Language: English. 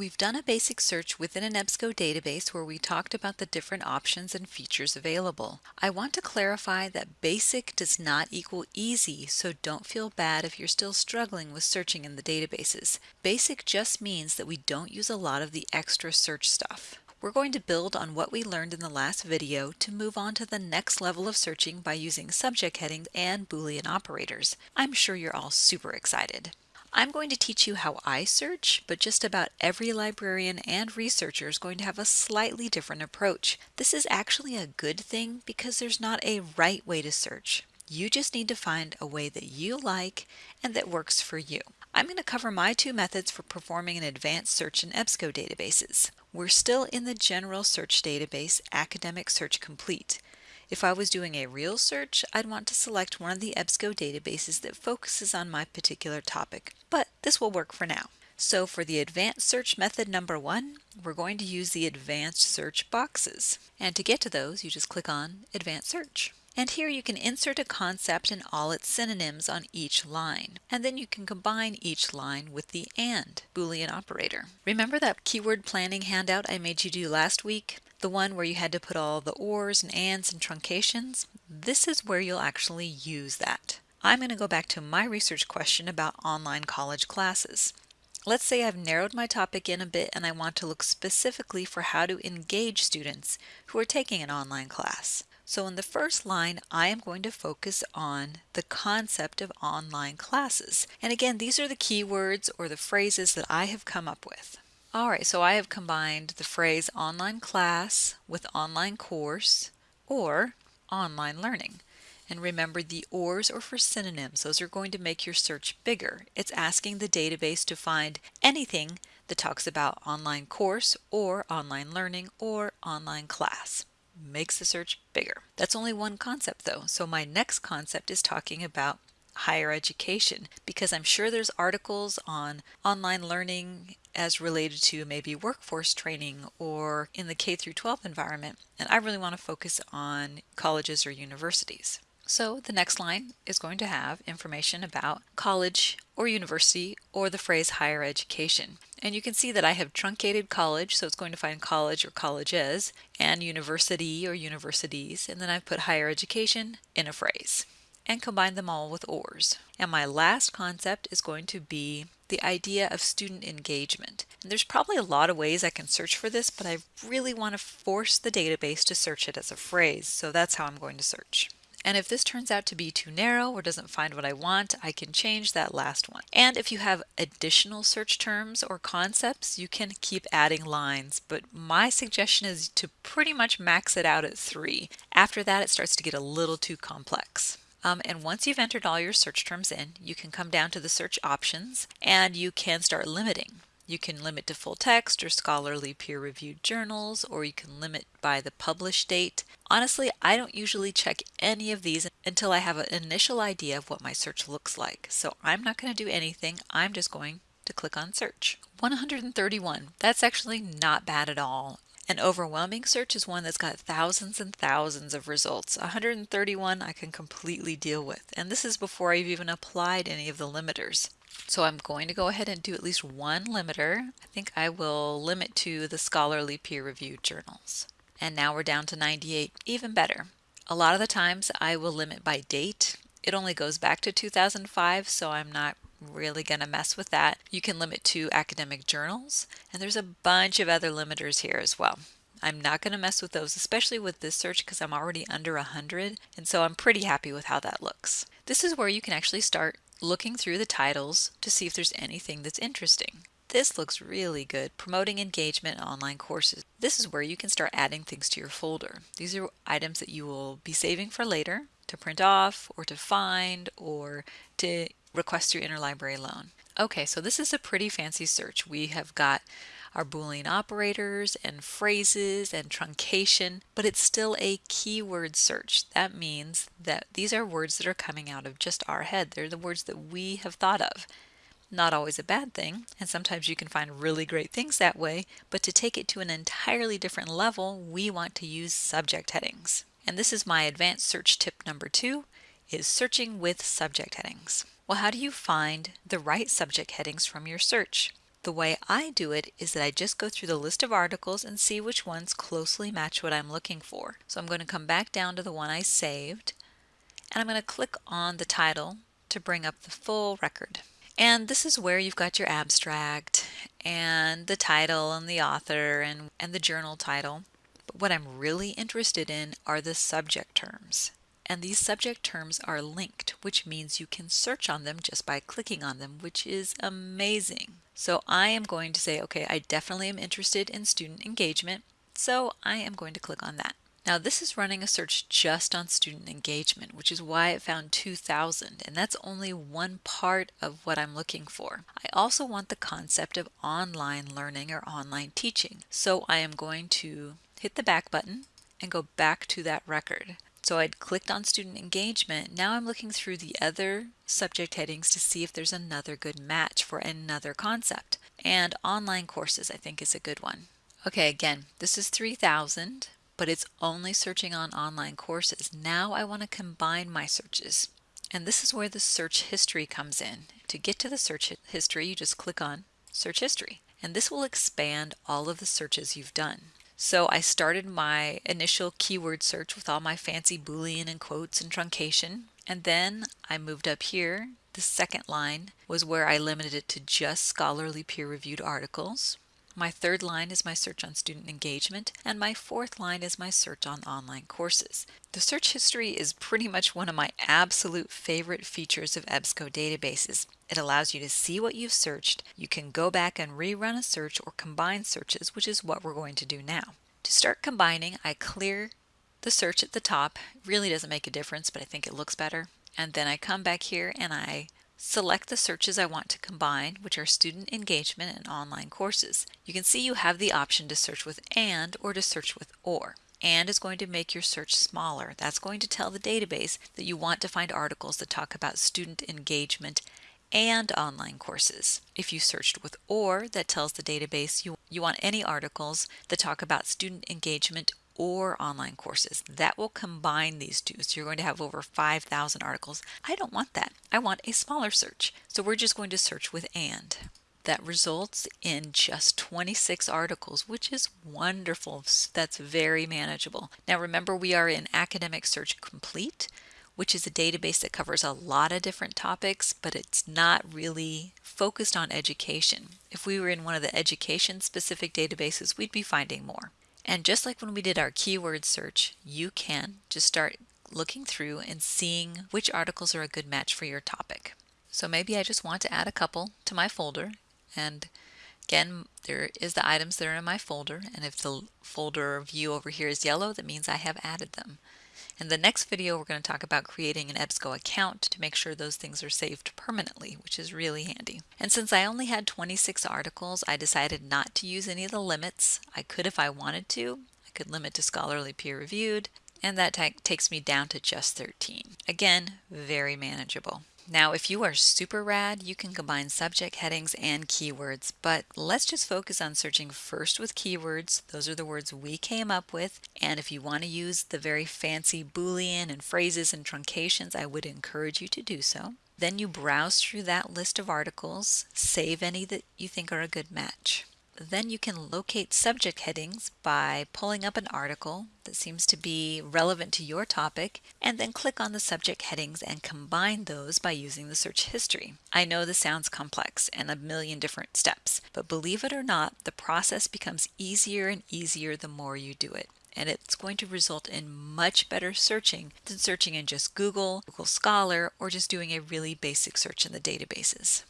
We've done a basic search within an EBSCO database where we talked about the different options and features available. I want to clarify that basic does not equal easy, so don't feel bad if you're still struggling with searching in the databases. Basic just means that we don't use a lot of the extra search stuff. We're going to build on what we learned in the last video to move on to the next level of searching by using subject headings and Boolean operators. I'm sure you're all super excited. I'm going to teach you how I search, but just about every librarian and researcher is going to have a slightly different approach. This is actually a good thing because there's not a right way to search. You just need to find a way that you like and that works for you. I'm going to cover my two methods for performing an advanced search in EBSCO databases. We're still in the general search database, Academic Search Complete. If I was doing a real search, I'd want to select one of the EBSCO databases that focuses on my particular topic, but this will work for now. So for the advanced search method number one, we're going to use the advanced search boxes. And to get to those, you just click on advanced search. And here you can insert a concept and all its synonyms on each line. And then you can combine each line with the AND Boolean operator. Remember that keyword planning handout I made you do last week? The one where you had to put all the ors and ands and truncations? This is where you'll actually use that. I'm going to go back to my research question about online college classes. Let's say I've narrowed my topic in a bit and I want to look specifically for how to engage students who are taking an online class. So in the first line, I am going to focus on the concept of online classes. And again, these are the keywords or the phrases that I have come up with. All right, so I have combined the phrase online class with online course or online learning. And remember the ORs are for synonyms. Those are going to make your search bigger. It's asking the database to find anything that talks about online course or online learning or online class makes the search bigger. That's only one concept though. So my next concept is talking about higher education because I'm sure there's articles on online learning as related to maybe workforce training or in the K through 12 environment and I really want to focus on colleges or universities. So the next line is going to have information about college or university or the phrase higher education. And you can see that I have truncated college, so it's going to find college or colleges, and university or universities, and then I've put higher education in a phrase and combine them all with ORs. And my last concept is going to be the idea of student engagement. And there's probably a lot of ways I can search for this, but I really want to force the database to search it as a phrase, so that's how I'm going to search. And if this turns out to be too narrow or doesn't find what I want, I can change that last one. And if you have additional search terms or concepts, you can keep adding lines, but my suggestion is to pretty much max it out at three. After that, it starts to get a little too complex. Um, and once you've entered all your search terms in, you can come down to the search options and you can start limiting. You can limit to full text or scholarly peer-reviewed journals, or you can limit by the published date. Honestly, I don't usually check any of these until I have an initial idea of what my search looks like. So I'm not going to do anything. I'm just going to click on search. 131. That's actually not bad at all. An overwhelming search is one that's got thousands and thousands of results. 131 I can completely deal with. And this is before I've even applied any of the limiters. So I'm going to go ahead and do at least one limiter. I think I will limit to the scholarly peer-reviewed journals. And now we're down to 98, even better. A lot of the times I will limit by date. It only goes back to 2005, so I'm not really going to mess with that. You can limit to academic journals, and there's a bunch of other limiters here as well. I'm not going to mess with those, especially with this search because I'm already under 100, and so I'm pretty happy with how that looks. This is where you can actually start looking through the titles to see if there's anything that's interesting. This looks really good, promoting engagement in online courses. This is where you can start adding things to your folder. These are items that you will be saving for later to print off or to find or to request your interlibrary loan. Okay, so this is a pretty fancy search. We have got our Boolean operators and phrases and truncation, but it's still a keyword search. That means that these are words that are coming out of just our head. They're the words that we have thought of. Not always a bad thing, and sometimes you can find really great things that way, but to take it to an entirely different level, we want to use subject headings. And this is my advanced search tip number two, is searching with subject headings. Well, how do you find the right subject headings from your search? The way I do it is that I just go through the list of articles and see which ones closely match what I'm looking for. So I'm going to come back down to the one I saved and I'm going to click on the title to bring up the full record. And this is where you've got your abstract and the title and the author and, and the journal title. But what I'm really interested in are the subject terms. And these subject terms are linked, which means you can search on them just by clicking on them, which is amazing. So I am going to say, okay, I definitely am interested in student engagement. So I am going to click on that. Now this is running a search just on student engagement, which is why it found 2000, and that's only one part of what I'm looking for. I also want the concept of online learning or online teaching, so I am going to hit the back button and go back to that record. So I'd clicked on student engagement. Now I'm looking through the other subject headings to see if there's another good match for another concept. And online courses I think is a good one. Okay, again, this is 3000 but it's only searching on online courses. Now I want to combine my searches. And this is where the search history comes in. To get to the search history, you just click on search history. And this will expand all of the searches you've done. So I started my initial keyword search with all my fancy Boolean and quotes and truncation. And then I moved up here. The second line was where I limited it to just scholarly peer-reviewed articles. My third line is my search on student engagement, and my fourth line is my search on online courses. The search history is pretty much one of my absolute favorite features of EBSCO databases. It allows you to see what you've searched. You can go back and rerun a search or combine searches, which is what we're going to do now. To start combining, I clear the search at the top. It really doesn't make a difference, but I think it looks better. And then I come back here and I Select the searches I want to combine, which are student engagement and online courses. You can see you have the option to search with AND or to search with OR. AND is going to make your search smaller. That's going to tell the database that you want to find articles that talk about student engagement and online courses. If you searched with OR, that tells the database you, you want any articles that talk about student engagement or online courses. That will combine these two. So you're going to have over 5,000 articles. I don't want that. I want a smaller search. So we're just going to search with AND. That results in just 26 articles, which is wonderful. That's very manageable. Now remember, we are in Academic Search Complete, which is a database that covers a lot of different topics, but it's not really focused on education. If we were in one of the education specific databases, we'd be finding more. And just like when we did our keyword search, you can just start looking through and seeing which articles are a good match for your topic. So maybe I just want to add a couple to my folder and again there is the items that are in my folder and if the folder view over here is yellow that means I have added them. In the next video, we're going to talk about creating an EBSCO account to make sure those things are saved permanently, which is really handy. And since I only had 26 articles, I decided not to use any of the limits. I could if I wanted to. I could limit to scholarly peer-reviewed, and that takes me down to just 13. Again, very manageable. Now, if you are super rad, you can combine subject headings and keywords, but let's just focus on searching first with keywords. Those are the words we came up with. And if you want to use the very fancy Boolean and phrases and truncations, I would encourage you to do so. Then you browse through that list of articles, save any that you think are a good match. Then you can locate subject headings by pulling up an article that seems to be relevant to your topic and then click on the subject headings and combine those by using the search history. I know this sounds complex and a million different steps, but believe it or not, the process becomes easier and easier the more you do it and it's going to result in much better searching than searching in just Google, Google Scholar, or just doing a really basic search in the databases.